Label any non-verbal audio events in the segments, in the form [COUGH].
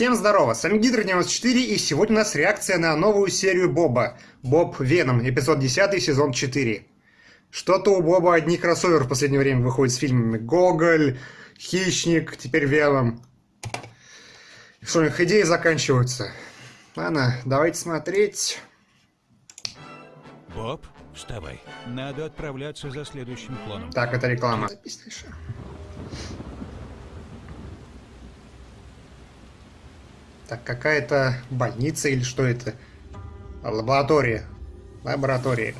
Всем здорово, с вами Гидро94 и сегодня у нас реакция на новую серию Боба. Боб Веном, эпизод 10, сезон 4. Что-то у Боба одни кроссовер в последнее время выходит с фильмами. Гоголь, Хищник, теперь Веном. Что у них идеи заканчиваются. Ладно, давайте смотреть. Боб, вставай. Надо отправляться за следующим клоном. Так, это реклама. Так, какая-то больница или что это? Лаборатория. Лаборатория.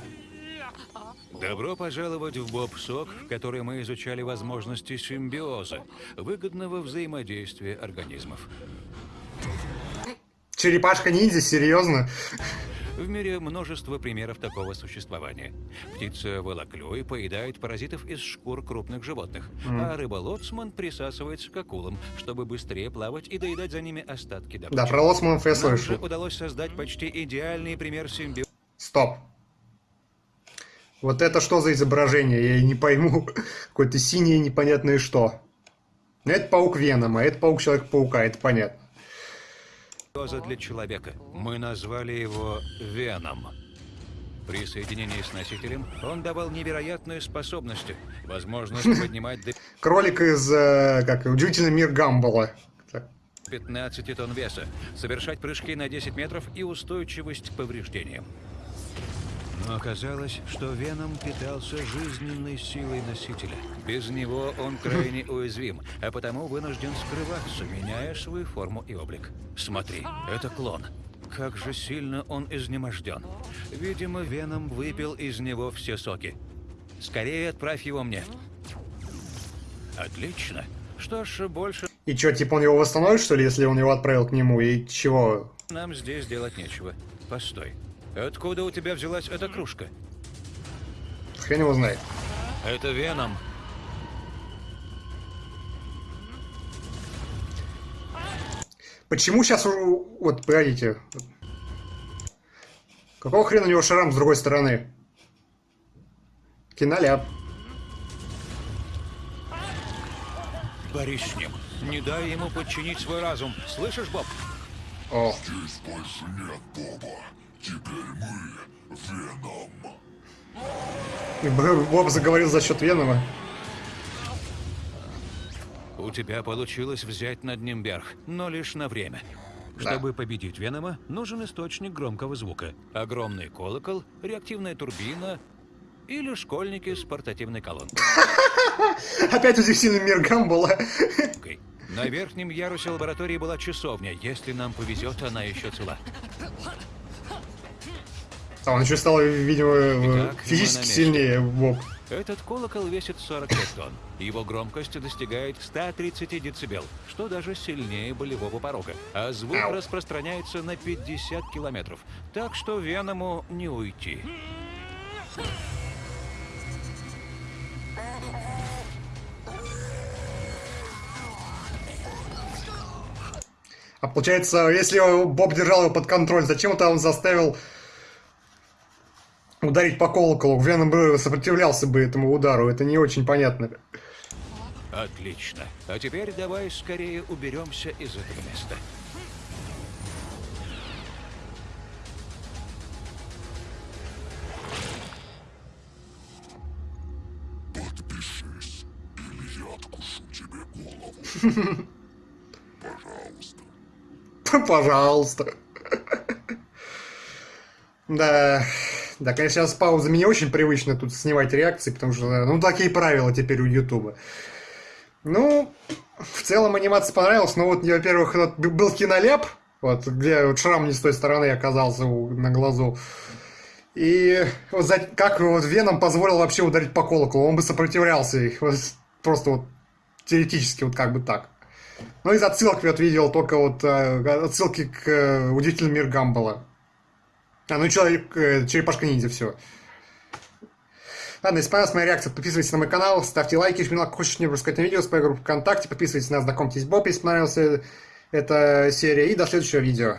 Добро пожаловать в Боб-Сок, в которой мы изучали возможности симбиоза, выгодного взаимодействия организмов. Черепашка-ниндзя, серьезно? В мире множество примеров такого существования. Птица волоклюй поедает паразитов из шкур крупных животных, mm. а рыба-лоцман присасывается к акулам, чтобы быстрее плавать и доедать за ними остатки добычи. Да, про лоцманов я слышал. удалось создать почти идеальный пример симбиоза. Стоп. Вот это что за изображение? Я не пойму. [LAUGHS] Какое-то синее непонятное что. Это паук Венома, это паук Человек-паука, это понятно для человека. Мы назвали его Веном. При соединении с носителем он давал невероятные способности. Возможность поднимать... Кролик из, э, как, удивительный мир Гамбола. 15 тонн веса, совершать прыжки на 10 метров и устойчивость к повреждениям. Но оказалось, что Веном питался жизненной силой носителя. Без него он крайне [LAUGHS] уязвим, а потому вынужден скрываться, меняя свою форму и облик. Смотри, это клон. Как же сильно он изнеможден. Видимо, Веном выпил из него все соки. Скорее отправь его мне. Отлично. Что ж, больше... И что, типа он его восстановит, что ли, если он его отправил к нему? И чего? Нам здесь делать нечего. Постой. Откуда у тебя взялась эта кружка? Хрен его знает. Это Веном. Почему сейчас... Вот, погодите. Какого хрена у него шрам с другой стороны? Киноляп. Борись с ним. Не дай ему подчинить свой разум. Слышишь, Боб? О. Здесь больше нет Боба. Теперь мы Веном. Боб заговорил за счет Венома. У тебя получилось взять над ним верх, но лишь на время. Да. Чтобы победить Венома, нужен источник громкого звука. Огромный колокол, реактивная турбина или школьники с портативной колонкой. [LAUGHS] Опять удивительный мир Гамбола. На верхнем ярусе лаборатории была часовня. Если нам повезет, она еще цела. А он еще стал, видимо, Итак, физически сильнее Боб. Этот колокол весит 45 тонн. Его громкость достигает 130 дБ, что даже сильнее болевого порога. А звук Ау. распространяется на 50 километров. Так что Веному не уйти. А получается, если Боб держал его под контроль, зачем-то он заставил ударить по колоколу. Веном бы сопротивлялся бы этому удару. Это не очень понятно. Отлично. А теперь давай скорее уберемся из этого места. Подпишись, или я откушу тебе голову. Пожалуйста. [LAUGHS] Пожалуйста. [LAUGHS] Да. Да, конечно, сейчас пауза мне очень привычно тут снимать реакции, потому что, ну, такие правила теперь у Ютуба. Ну, в целом анимация понравилась, но вот, во-первых, вот был киноляп, вот, где вот шрам не с той стороны оказался на глазу. И вот за, как вот Веном позволил вообще ударить по колоколу, он бы сопротивлялся, вот, просто вот теоретически вот как бы так. Ну, из отсылок я вот видел только вот э, отсылки к э, «Удивительный мир Гамбола». А, ну человек, э, черепашка ниндзя, все. Ладно, если понравилась моя реакция, подписывайтесь на мой канал, ставьте лайки, жмите лайк, хочешь мне рассказать на видео, с моей группы ВКонтакте, подписывайтесь на знакомьтесь Боб, если понравилась эта серия, и до следующего видео.